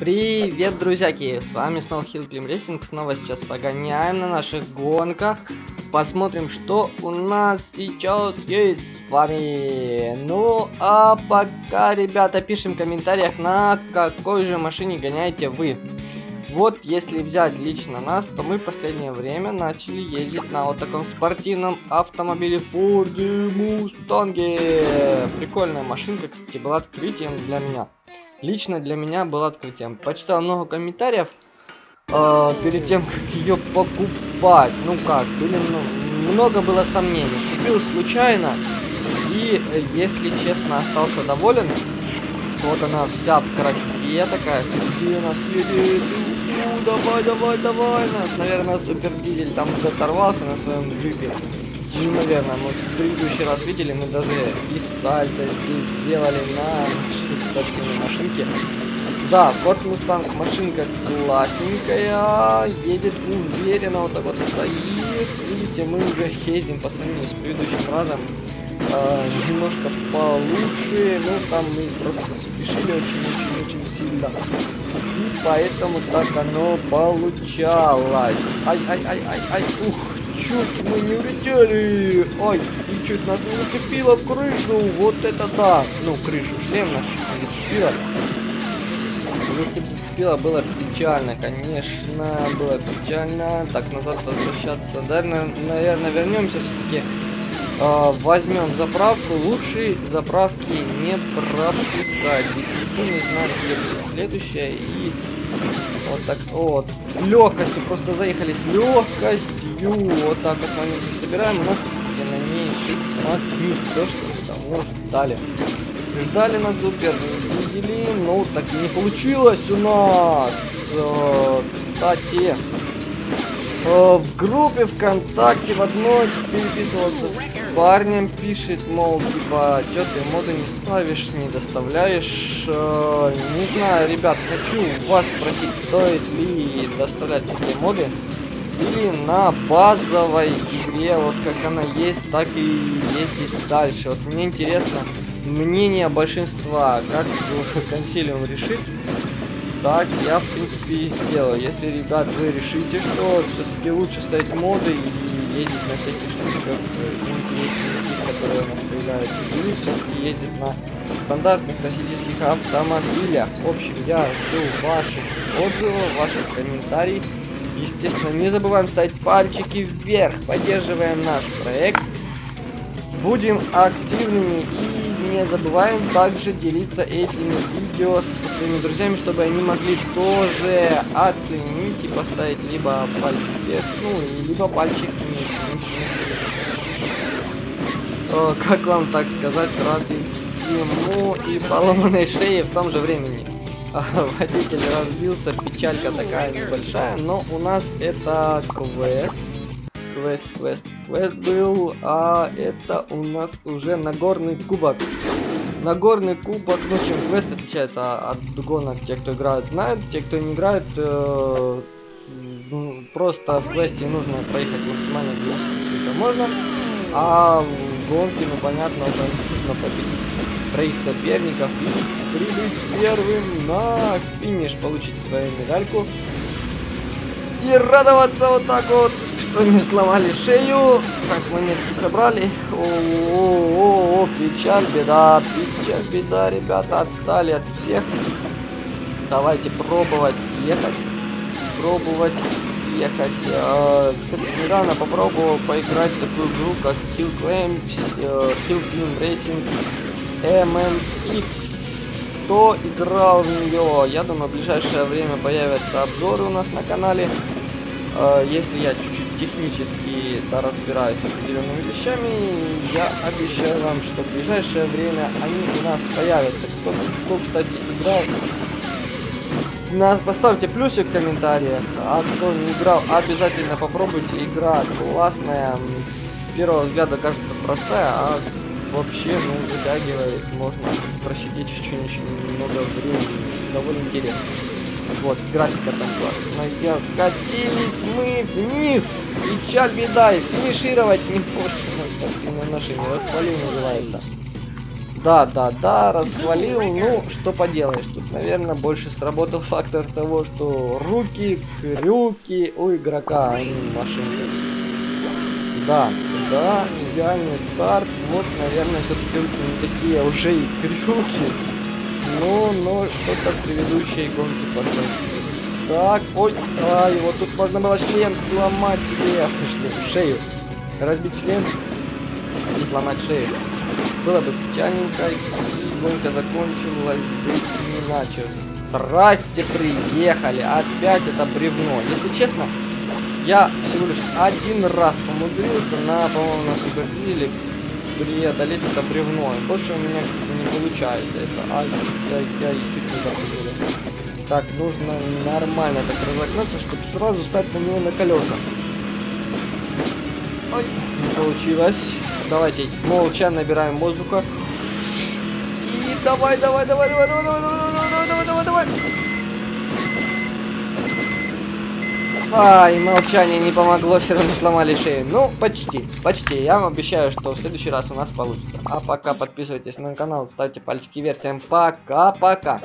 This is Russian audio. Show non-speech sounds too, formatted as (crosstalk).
Привет, друзьяки! С вами снова Hill Climb Racing. Снова сейчас погоняем на наших гонках. Посмотрим, что у нас сейчас есть с вами. Ну, а пока, ребята, пишем в комментариях, на какой же машине гоняете вы. Вот, если взять лично нас, то мы в последнее время начали ездить на вот таком спортивном автомобиле Ford Mustang. Прикольная машинка, кстати, была открытием для меня лично для меня был открытием. Почитал много комментариев э, перед тем, как ее покупать. Ну как, были ну, много было сомнений. Купил случайно и, если честно, остался доволен. Вот она вся в красе такая. Где нас едет? Давай, давай, давай нас. Наверное, супер дизель там оторвался на своем джипе. Ну, наверное, мы в предыдущий раз видели, мы даже и сальто здесь сделали на спортивной машинке. Да, Ford Mustang машинка классненькая, едет уверенно, вот так вот стоит. Видите, мы уже ездим по сравнению с предыдущим разом э, немножко получше, ну там мы просто спешили очень-очень-очень сильно. И поэтому так оно получалось. Ай-ай-ай-ай-ай, ух, чуть мы не улетели. Ой, и чуть нас не зацепило в крышу. Вот это да. Ну, крышу, шлем наш не зацепило. Если бы зацепило, было печально, конечно, было печально. Так, назад возвращаться. Наверное, наверное вернемся все-таки. Э, возьмем заправку. Лучше заправки не пропускать. Никто не знает, где будет следующая. И вот так вот. Легкостью просто заехали с легкостью. Вот так вот мы собираем. У нас и на ней смотри, все, что того ждали. Ждали нас супер. Видели, но так и не получилось у нас. Э, кстати, э, в группе ВКонтакте в одной переписывался с парнем, пишет, мол, типа, что ты моды не ставишь, не доставляешь. Э, не знаю, ребят, хочу вас спросить, стоит ли доставлять такие моды или на базовой игре, вот как она есть, так и ездить дальше. Вот мне интересно мнение большинства, как (laughs) консилиум решит так я, в принципе, и сделаю. Если, ребят, вы решите, что все-таки лучше ставить моды и ездить на всяких штуках интересненьких, которые у нас появляются, или все-таки ездить на стандартных классических автомобилях. В общем, я жду ваших отзывов, ваших комментариев. Естественно, не забываем ставить пальчики вверх, поддерживаем наш проект. Будем активными и не забываем также делиться этими видео со своими друзьями, чтобы они могли тоже оценить и поставить либо пальчик вверх, ну, либо пальчик вниз. О, как вам так сказать, рады всему и поломанной шее в том же времени. (laughs) Водитель разбился, печалька такая небольшая, но у нас это квест. Квест, квест, квест был, а это у нас уже Нагорный кубок. Нагорный кубок, ну чем квест отличается от гонок, те, кто играют, знают, те, кто не играет, э, просто в квесте нужно проехать максимально быстро, сколько можно, а в гонке, ну понятно, нужно победить троих соперников и прибыть первым на финиш, получить свою медальку и радоваться вот так вот что не сломали шею. Так, монетки собрали. О, -о, -о, -о печаль, беда, печаль, беда, ребята, отстали от всех. Давайте пробовать ехать. Пробовать ехать. А, кстати, недавно попробовал поиграть в такую игру, как Kill Claim, э, Kill Claim Racing MMX. Кто играл в нее? Я думаю, в ближайшее время появятся обзоры у нас на канале. Э, если я чуть-чуть технически да, разбираюсь с определенными вещами, я обещаю вам, что в ближайшее время они у нас появятся. Кто, кто кстати, играл, на, поставьте плюсик в комментариях, а кто не играл, обязательно попробуйте. Игра классная, с первого взгляда кажется простая, а вообще, ну, вытягивает, можно просидеть очень-очень много времени, довольно интересно. Вот, графика там классная. Катились мы вниз. Печаль, беда, и финишировать не можем. Спортивная машина, распалил называется. Да, да, да, расхвалил. Ну, что поделаешь. Тут, наверное, больше сработал фактор того, что руки, крюки у игрока, а не машинка. Да, да, идеальный старт. Вот, наверное, все-таки не такие уже и крюки. Ну, ну, что-то в предыдущей гонке пошло. Так, ой, ай, вот тут можно было шлем сломать себе, шлем, шею. Разбить шлем и сломать шею. Было бы печальненько, и гонка закончилась бы иначе. Здрасте, приехали, опять это бревно. Если честно, я всего лишь один раз умудрился на, по-моему, на супердиле преодолеть это бревно. И больше у меня не получается это. Ай, ай, ай, чуть не запустили. Так, нужно нормально так разогнаться, чтобы сразу стать на него на колеса. Ой, не получилось. Давайте молча набираем воздуха. И давай, давай, давай, давай, давай, давай, давай, давай, давай, давай, давай. Ай, молчание не помогло, все равно сломали шею. Ну, почти, почти. Я вам обещаю, что в следующий раз у нас получится. А пока подписывайтесь на канал, ставьте пальчики вверх. Всем пока-пока.